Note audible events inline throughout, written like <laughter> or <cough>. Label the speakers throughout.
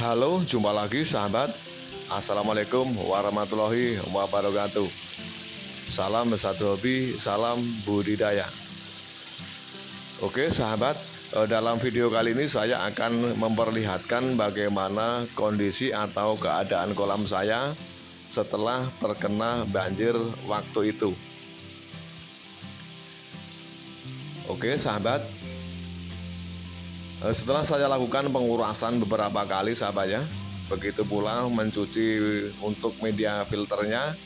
Speaker 1: Halo, jumpa lagi sahabat. Assalamualaikum warahmatullahi wabarakatuh. Salam satu hobi, salam budidaya. Oke, sahabat, eh, dalam video kali ini saya akan memperlihatkan bagaimana kondisi atau keadaan kolam saya setelah terkena banjir waktu itu. Oke, sahabat, setelah saya lakukan pengurasan beberapa kali sahabat ya Begitu pula mencuci untuk media filternya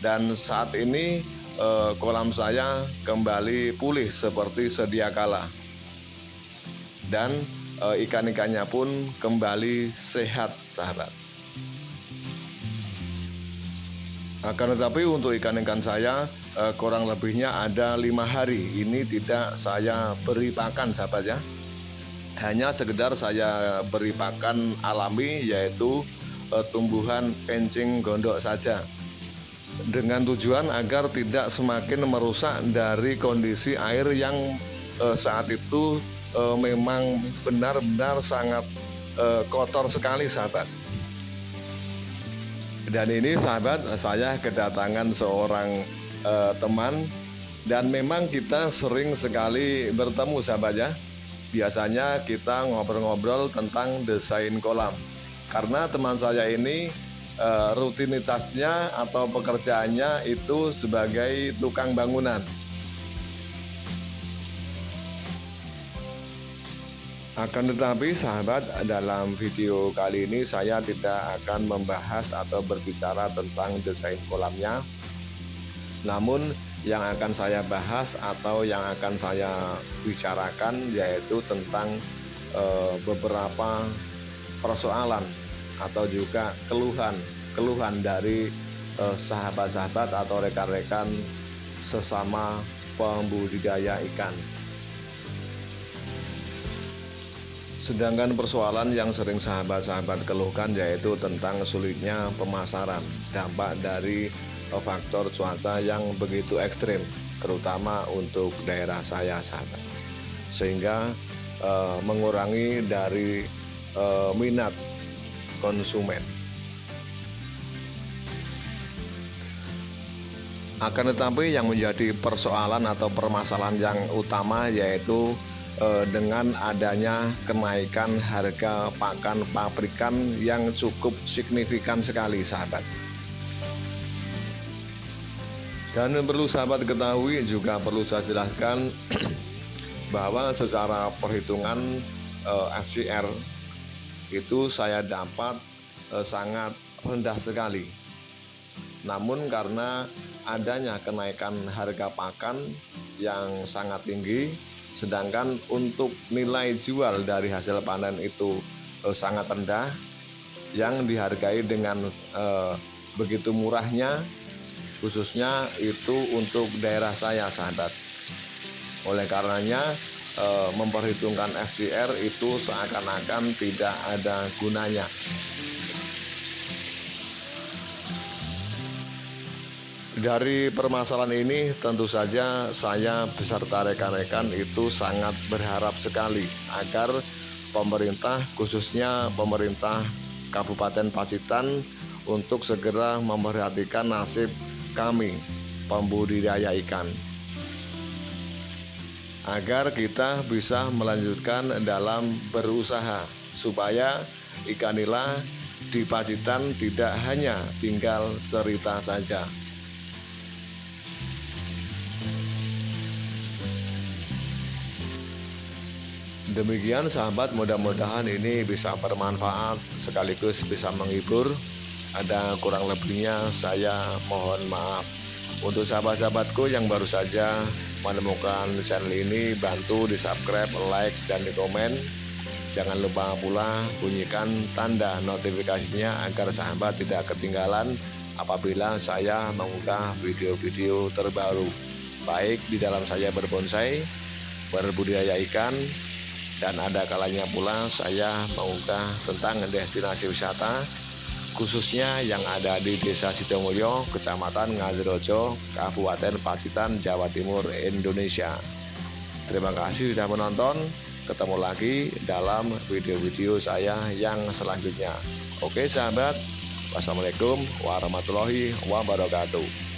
Speaker 1: Dan saat ini eh, kolam saya kembali pulih seperti sedia kala. Dan eh, ikan-ikannya pun kembali sehat sahabat. Akan tetapi untuk ikan-ikan saya kurang lebihnya ada lima hari. Ini tidak saya beri pakan sahabat ya hanya sekedar saya beri pakan alami yaitu uh, tumbuhan kencing gondok saja. Dengan tujuan agar tidak semakin merusak dari kondisi air yang uh, saat itu uh, memang benar-benar sangat kotor sekali sahabat. Dan ini sahabat saya kedatangan seorang teman. Dan memang kita sering sekali bertemu sahabat ya biasanya kita ngobrol-ngobrol tentang desain kolam. Karena teman saya ini e, rutinitasnya atau pekerjaannya itu sebagai tukang bangunan. Akan tetapi sahabat dalam video kali ini saya tidak akan membahas atau berbicara tentang desain kolamnya. Namun yang akan saya bahas atau yang akan saya bicarakan yaitu tentang e, beberapa persoalan atau juga keluhan keluhan dari eh, sahabat-sahabat atau rekan-rekan sesama pembudidaya ikan. Sedangkan persoalan yang sering sahabat-sahabat keluhkan yaitu tentang sulitnya pemasaran, dampak dari faktor cuaca yang begitu ekstrim terutama untuk daerah saya sahabat sehingga uh, mengurangi dari uh, minat konsumen. Akan tetapi yang menjadi persoalan atau permasalahan yang utama yaitu uh, dengan adanya kenaikan harga pakan pabrikan yang cukup signifikan sekali sahabat dan perlu sahabat ketahui juga perlu saya jelaskan <clears throat> bahwa secara perhitungan eh, FCR itu saya dapat eh, sangat rendah sekali. Namun karena adanya kenaikan harga pakan yang sangat tinggi sedangkan untuk nilai jual dari hasil panen itu eh, sangat rendah yang dihargai dengan begitu murahnya khususnya itu untuk daerah saya sahabat. Oleh karenanya e, memperhitungkan FCR itu seakan-akan tidak ada gunanya. Dari permasalahan ini tentu saja saya beserta rekan-rekan itu sangat berharap sekali agar pemerintah khususnya pemerintah Kabupaten Pacitan untuk segera memperhatikan nasib kami pembudidaya ikan agar kita bisa melanjutkan dalam berusaha supaya ikan nila di Pacitan tidak hanya tinggal cerita saja. Demikian sahabat mudah-mudahan ini bisa bermanfaat sekaligus bisa menghibur ada kurang lebihnya saya mohon maaf. Untuk sahabat-sahabatku yang baru saja menemukan channel ini bantu di subscribe like dan di komen jangan lupa pula bunyikan tanda notifikasinya agar sahabat tidak ketinggalan apabila saya mengunggah video-video terbaru. Baik di dalam saya berbonsai berbudidaya ikan dan ada kalanya pula saya mengunggah tentang destinasi wisata khususnya yang ada di Desa Sidomulyo, Kecamatan Ngadirojo, Kabupaten Pacitan, Jawa Timur, Indonesia. Terima kasih sudah menonton. ketemu lagi dalam video-video saya yang selanjutnya. Oke sahabat, wassalamualaikum warahmatullahi wabarakatuh.